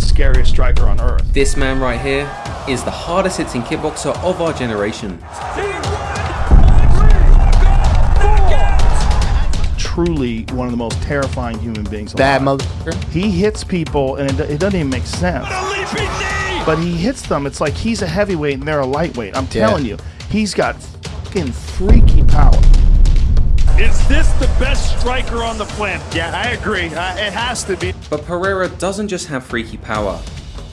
the scariest striker on earth. This man right here is the hardest hitting kickboxer of our generation. Truly one of the most terrifying human beings. Bad alive. motherfucker. He hits people, and it, it doesn't even make sense. But he hits them. It's like he's a heavyweight and they're a lightweight. I'm Yeah. telling you, he's got fucking freaky power. Is this the best striker on the planet? Yeah, I agree. Uh, it has to be. But Pereira doesn't just have freaky power,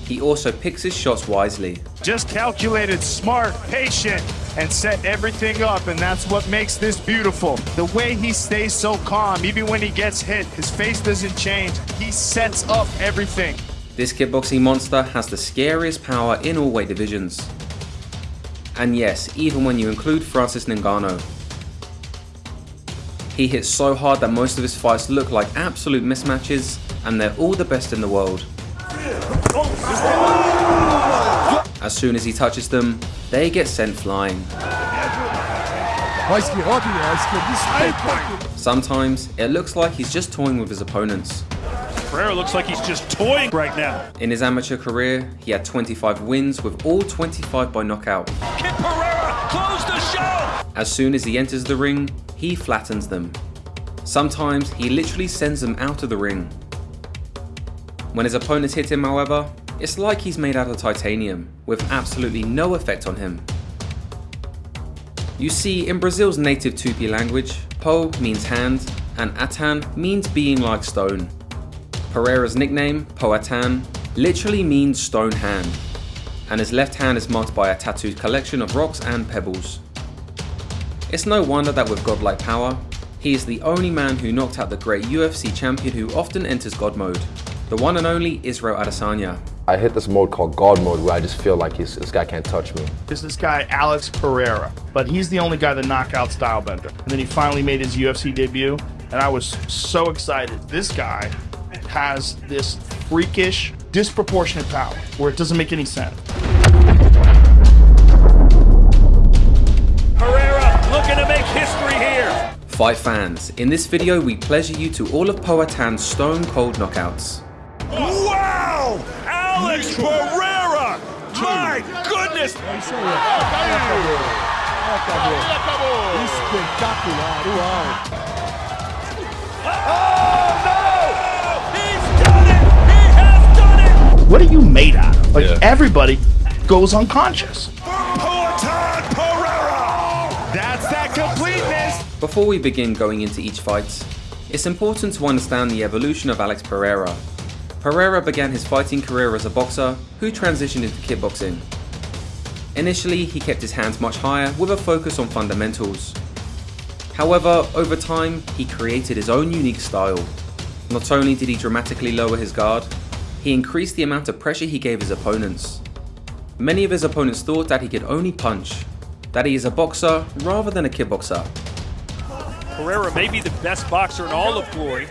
he also picks his shots wisely. Just calculated, smart, patient, and set everything up, and that's what makes this beautiful. The way he stays so calm, even when he gets hit, his face doesn't change. He sets up everything. This kickboxing monster has the scariest power in all weight divisions. And yes, even when you include Francis Ngannou. He hits so hard that most of his fights look like absolute mismatches, and they're all the best in the world. As soon as he touches them, they get sent flying. Mas que óbvio, a esquerdista. Sometimes, it looks like he's just toying with his opponents. Pereira looks like he's just toying right now. In his amateur career, he had 25 wins, with all 25 by knockout. Close the show! As soon as he enters the ring, he flattens them. Sometimes he literally sends them out of the ring. When his opponents hit him, however, it's like he's made out of titanium, with absolutely no effect on him. You see, in Brazil's native Tupi language, Po means hand, and Atan means being like stone. Pereira's nickname, Poatan, literally means stone hand, and his left hand is marked by a tattooed collection of rocks and pebbles. It's no wonder that with godlike power, he is the only man who knocked out the great UFC champion who often enters God mode, the one and only Israel Adesanya. I hit this mode called God mode where I just feel like he's, this guy can't touch me. Is this guy Alex Pereira? But he's the only guy that knockout stylebender. And then he finally made his UFC debut, and I was so excited. This guy has this freakish, disproportionate power where it doesn't make any sense. Pereira looking to make history here. Fight fans, in this video we pleasure you to all of Poatan's stone cold knockouts. Wow! Alex Pereira! My goodness! Espetacular, uau. What are you made out of? Like Yeah. everybody goes unconscious. That's that completeness! Before we begin going into each fight, it's important to understand the evolution of Alex Pereira. Pereira began his fighting career as a boxer who transitioned into kickboxing. Initially, he kept his hands much higher with a focus on fundamentals. However, over time, he created his own unique style. Not only did he dramatically lower his guard, he increased the amount of pressure he gave his opponents. Many of his opponents thought that he could only punch, that he is a boxer rather than a kickboxer. Pereira may be the best boxer in all of Glory.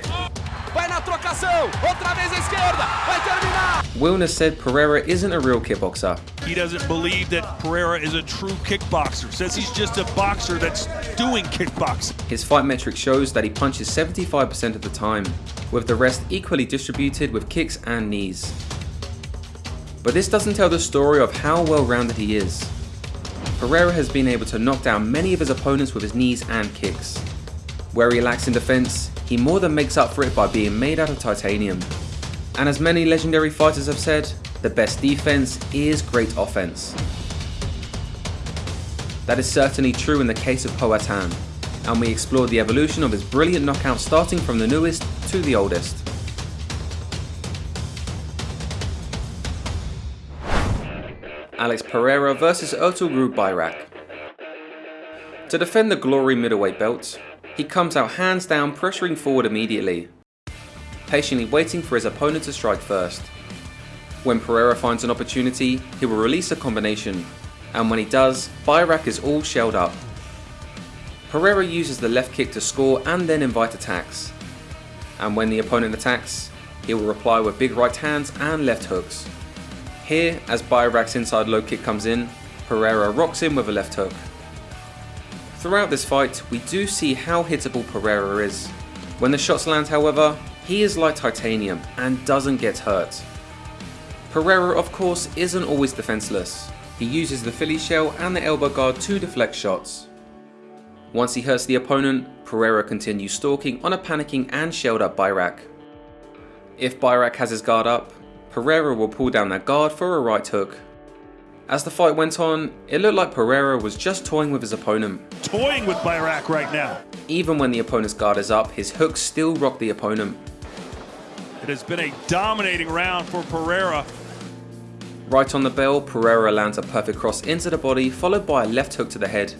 Vai na trocação, outra vez à esquerda, vai terminar. Wilnis said Pereira isn't a real kickboxer. He doesn't believe that Pereira is a true kickboxer. Says he's just a boxer that's doing kickboxing. His fight metric shows that he punches 75% of the time, with the rest equally distributed with kicks and knees. But this doesn't tell the story of how well rounded he is. Pereira has been able to knock down many of his opponents with his knees and kicks. Where he lacks in defense, he more than makes up for it by being made out of titanium. And as many legendary fighters have said, the best defense is great offense. That is certainly true in the case of Poatan, and we explored the evolution of his brilliant knockout starting from the newest to the oldest. Alex Pereira versus Ertugrul Bayrak. To defend the Glory middleweight belt, he comes out hands down pressuring forward immediately, patiently waiting for his opponent to strike first. When Pereira finds an opportunity, he will release a combination, and when he does, Bayrak is all shelled up. Pereira uses the left kick to score and then invite attacks. And when the opponent attacks, he will reply with big right hands and left hooks. Here, as Bayrak's inside low kick comes in, Pereira rocks him with a left hook. Throughout this fight, we do see how hittable Pereira is. When the shots land however, he is like titanium and doesn't get hurt. Pereira of course isn't always defenseless. He uses the Philly shell and the elbow guard to deflect shots. Once he hurts the opponent, Pereira continues stalking on a panicking and shelled up Bayrak. If Bayrak has his guard up, Pereira will pull down that guard for a right hook. As the fight went on, it looked like Pereira was just toying with his opponent. Toying with Bayrak right now. Even when the opponent's guard is up, his hooks still rock the opponent. It has been a dominating round for Pereira. Right on the bell, Pereira lands a perfect cross into the body, followed by a left hook to the head.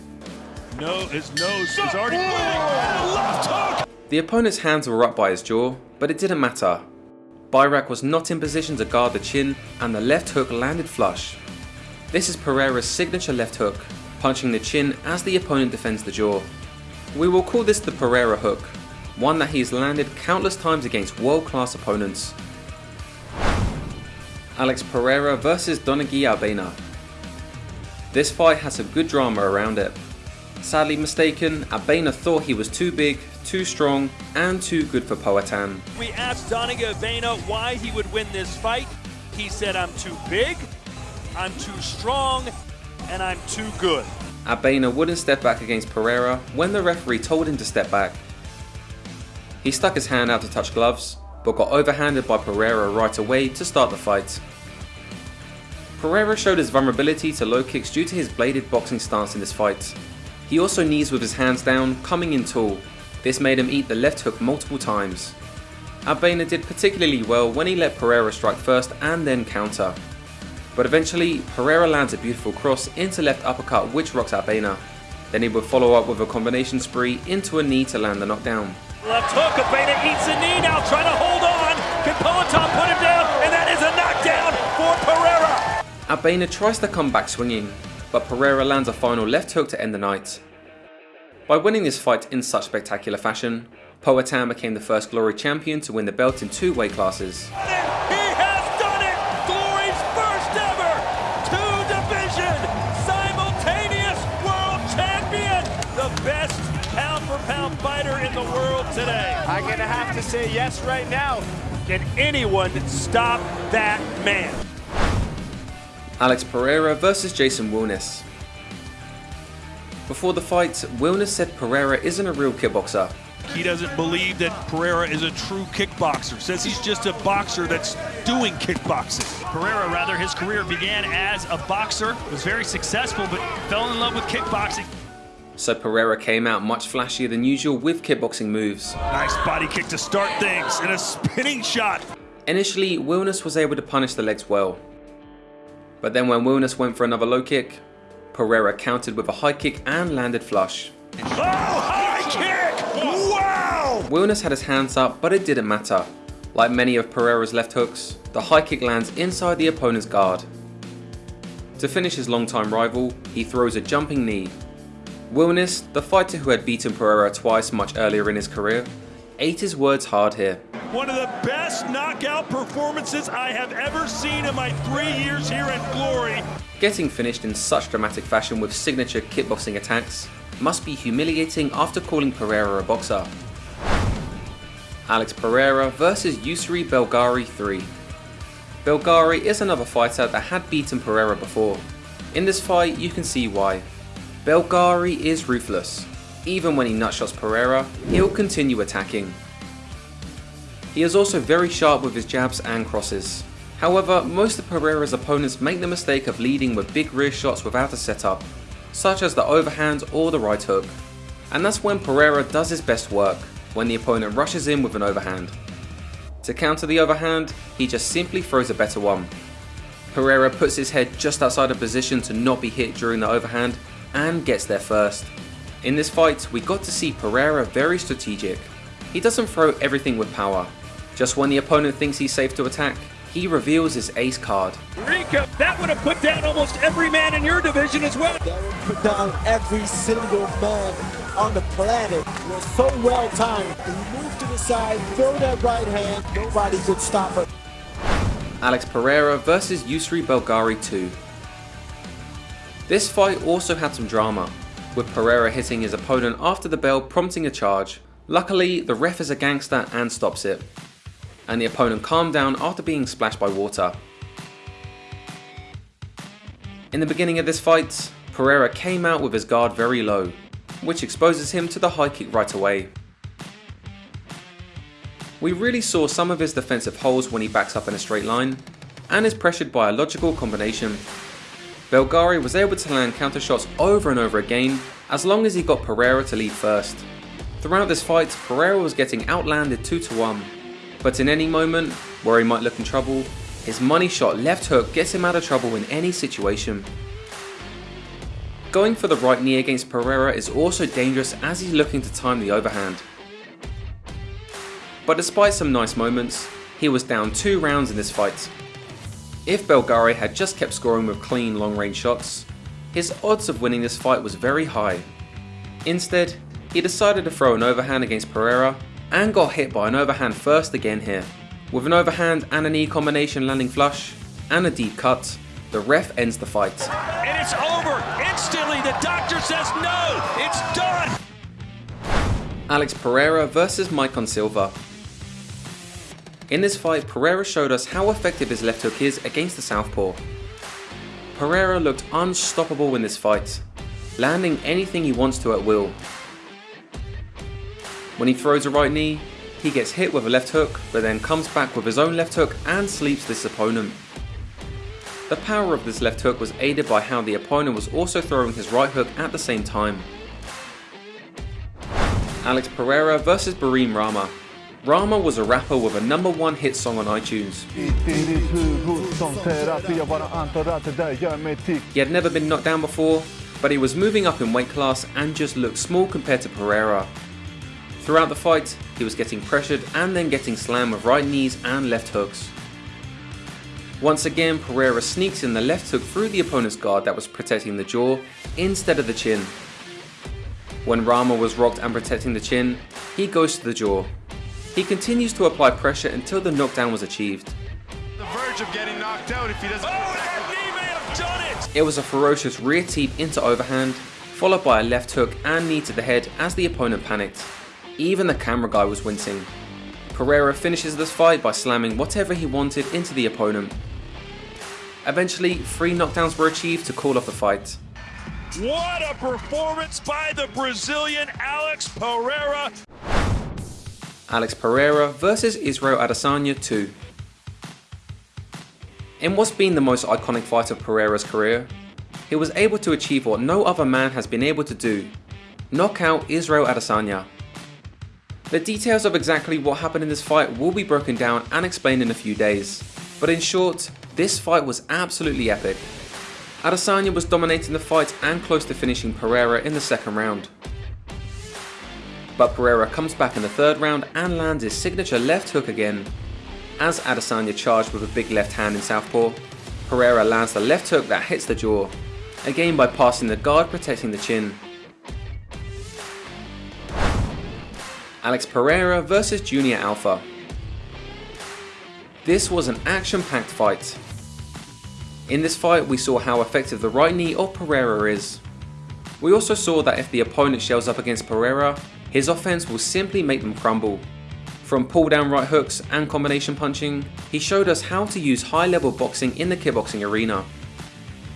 No, his nose is already bleeding. Left hook! The opponent's hands were up by his jaw, but it didn't matter. Bayrak was not in position to guard the chin, and the left hook landed flush. This is Pereira's signature left hook, punching the chin as the opponent defends the jaw. We will call this the Pereira hook, one that he has landed countless times against world-class opponents. Alex Pereira vs Donegi Abena. This fight has some good drama around it. Sadly mistaken, Abena thought he was too big, too strong, and too good for Poatan. We asked Donegi Abena why he would win this fight. He said, I'm too big, I'm too strong, and I'm too good. Abena wouldn't step back against Pereira when the referee told him to step back. He stuck his hand out to touch gloves, but got overhanded by Pereira right away to start the fight. Pereira showed his vulnerability to low kicks due to his bladed boxing stance in this fight. He also knees with his hands down, coming in tall. This made him eat the left hook multiple times. Abena did particularly well when he let Pereira strike first and then counter. But eventually, Pereira lands a beautiful cross into left uppercut which rocks Abena. Then he would follow up with a combination spree into a knee to land the knockdown. Left hook, Abena eats a knee now, trying to hold on. Can Poatan put him down? And that is a knockdown for Pereira. Abena tries to come back swinging, but Pereira lands a final left hook to end the night. By winning this fight in such spectacular fashion, Poatan became the first Glory champion to win the belt in two weight classes. Today. I'm going to have to say yes right now. Can anyone stop that man? Alex Pereira versus Jason Wilnis. Before the fight, Wilnis said Pereira isn't a real kickboxer. He doesn't believe that Pereira is a true kickboxer. Says he's just a boxer that's doing kickboxing. Pereira, rather, his career began as a boxer, was very successful, but fell in love with kickboxing. So Pereira came out much flashier than usual with kickboxing moves. Nice body kick to start things and a spinning shot. Initially, Wilnis was able to punish the legs well. But then when Wilnis went for another low kick, Pereira countered with a high kick and landed flush. Oh, high kick! Wow! Wilnis had his hands up, but it didn't matter. Like many of Pereira's left hooks, the high kick lands inside the opponent's guard. To finish his longtime rival, he throws a jumping knee. Wilnis, the fighter who had beaten Pereira twice much earlier in his career, ate his words hard here. One of the best knockout performances I have ever seen in my three years here at Glory. Getting finished in such dramatic fashion with signature kickboxing attacks must be humiliating after calling Pereira a boxer. Alex Pereira versus Yusri Belgari 3. Belgari is another fighter that had beaten Pereira before. In this fight, you can see why. Belgari is ruthless. Even when he nutshots Pereira, he'll continue attacking. He is also very sharp with his jabs and crosses. However, most of Pereira's opponents make the mistake of leading with big rear shots without a setup, such as the overhand or the right hook. And that's when Pereira does his best work, when the opponent rushes in with an overhand. To counter the overhand, he just simply throws a better one. Pereira puts his head just outside of position to not be hit during the overhand and gets there first. In this fight, we got to see Pereira very strategic. He doesn't throw everything with power. Just when the opponent thinks he's safe to attack, he reveals his ace card. Rico, that would have put down almost every man in your division as well. That would put down every single man on the planet. It was so well timed. He moved to the side, throw that right hand, nobody could stop it. Alex Pereira versus Yusri Belgari 2. This fight also had some drama, with Pereira hitting his opponent after the bell prompting a charge. Luckily, the ref is a gangster and stops it, and the opponent calmed down after being splashed by water. In the beginning of this fight, Pereira came out with his guard very low, which exposes him to the high kick right away. We really saw some of his defensive holes when he backs up in a straight line, and is pressured by a logical combination. Belgari was able to land counter shots over and over again as long as he got Pereira to lead first. Throughout this fight, Pereira was getting outlanded 2 to 1, but in any moment where he might look in trouble, his money shot left hook gets him out of trouble in any situation. Going for the right knee against Pereira is also dangerous as he's looking to time the overhand. But despite some nice moments, he was down 2 rounds in this fight. If Belgari had just kept scoring with clean long range shots, his odds of winning this fight was very high. Instead, he decided to throw an overhand against Pereira and got hit by an overhand first again here. With an overhand and a knee combination landing flush and a deep cut, the ref ends the fight. And it's over instantly. The doctor says no, it's done. Alex Pereira versus Maicon Silva. In this fight, Pereira showed us how effective his left hook is against the southpaw. Pereira looked unstoppable in this fight, landing anything he wants to at will. When he throws a right knee, he gets hit with a left hook, but then comes back with his own left hook and sleeps this opponent. The power of this left hook was aided by how the opponent was also throwing his right hook at the same time. Alex Pereira versus Bareem Rama. Rama was a rapper with a number one hit song on iTunes. He had never been knocked down before, but he was moving up in weight class and just looked small compared to Pereira. Throughout the fight, he was getting pressured and then getting slammed with right knees and left hooks. Once again, Pereira sneaks in the left hook through the opponent's guard that was protecting the jaw instead of the chin. When Rama was rocked and protecting the chin, he goes to the jaw. He continues to apply pressure until the knockdown was achieved. The verge of getting knocked out if he doesn't. Oh, that knee may have done it. It was a ferocious rear teep into overhand, followed by a left hook and knee to the head as the opponent panicked. Even the camera guy was wincing. Pereira finishes this fight by slamming whatever he wanted into the opponent. Eventually, three knockdowns were achieved to call off the fight. What a performance by the Brazilian Alex Pereira. Alex Pereira versus Israel Adesanya 2. In what's been the most iconic fight of Pereira's career, he was able to achieve what no other man has been able to do, knock out Israel Adesanya. The details of exactly what happened in this fight will be broken down and explained in a few days, but in short, this fight was absolutely epic. Adesanya was dominating the fight and close to finishing Pereira in the second round. But Pereira comes back in the third round and lands his signature left hook again. As Adesanya charged with a big left hand in southpaw, Pereira lands the left hook that hits the jaw, again by passing the guard protecting the chin. Alex Pereira versus Junior Alpha. This was an action-packed fight. In this fight we saw how effective the right knee of Pereira is. We also saw that if the opponent shells up against Pereira, his offense will simply make them crumble. From pull down right hooks and combination punching, he showed us how to use high level boxing in the kickboxing arena.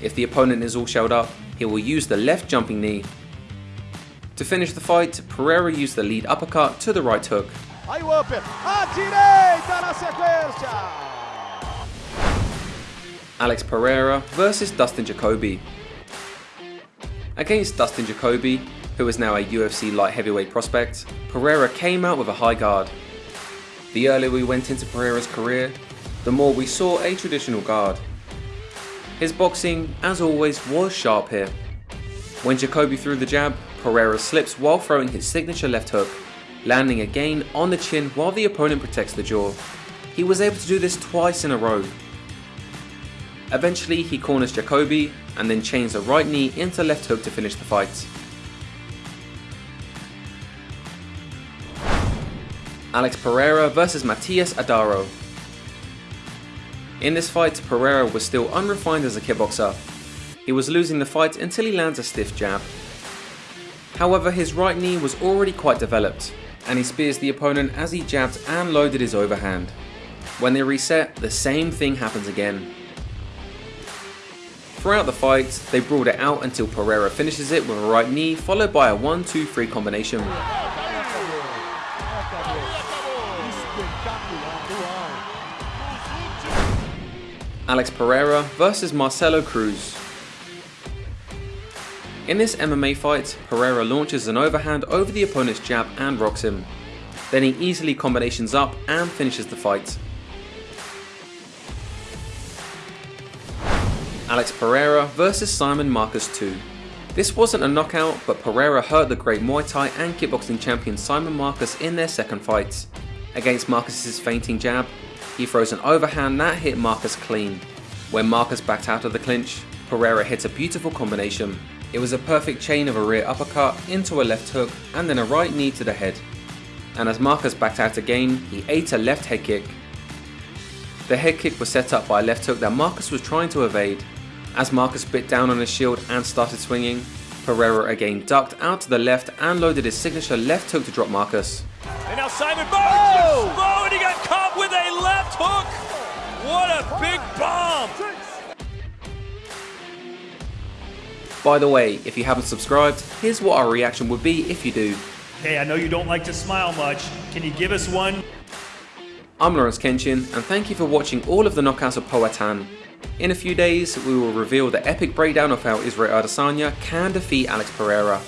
If the opponent is all shelled up, he will use the left jumping knee. To finish the fight, Pereira used the lead uppercut to the right hook. Aí o upper, à direita na sequência. Alex Pereira versus Dustin Jacoby. Against Dustin Jacoby, who is now a UFC light heavyweight prospect, Pereira came out with a high guard. The earlier we went into Pereira's career, the more we saw a traditional guard. His boxing, as always, was sharp here. When Jacoby threw the jab, Pereira slips while throwing his signature left hook, landing again on the chin while the opponent protects the jaw. He was able to do this twice in a row. Eventually he corners Jacoby and then chains a right knee into left hook to finish the fight. Alex Pereira versus Matias Adaro. In this fight, Pereira was still unrefined as a kickboxer. He was losing the fight until he lands a stiff jab. However, his right knee was already quite developed, and he spears the opponent as he jabbed and loaded his overhand. When they reset, the same thing happens again. Throughout the fight, they brawled it out until Pereira finishes it with a right knee followed by a 1-2-3 combination. Alex Pereira versus Marcelo Cruz. In this MMA fight, Pereira launches an overhand over the opponent's jab and rocks him. Then he easily combinations up and finishes the fight. Alex Pereira versus Simon Marcus 2. This wasn't a knockout, but Pereira hurt the great Muay Thai and kickboxing champion Simon Marcus in their second fight. Against Marcus's feinting jab, he throws an overhand that hit Marcus clean. When Marcus backed out of the clinch, Pereira hits a beautiful combination. It was a perfect chain of a rear uppercut into a left hook and then a right knee to the head. And as Marcus backed out again, he ate a left head kick. The head kick was set up by a left hook that Marcus was trying to evade. As Marcus bit down on his shield and started swinging, Pereira again ducked out to the left and loaded his signature left hook to drop Marcus. And now Simon Barnes! Oh! and he got caught with a left hook! What a big bomb! By the way, if you haven't subscribed, here's what our reaction would be if you do. Hey, I know you don't like to smile much. Can you give us one? I'm Lawrence Kenshin, and thank you for watching all of the knockouts of Poatan. In a few days, we will reveal the epic breakdown of how Israel Adesanya can defeat Alex Pereira.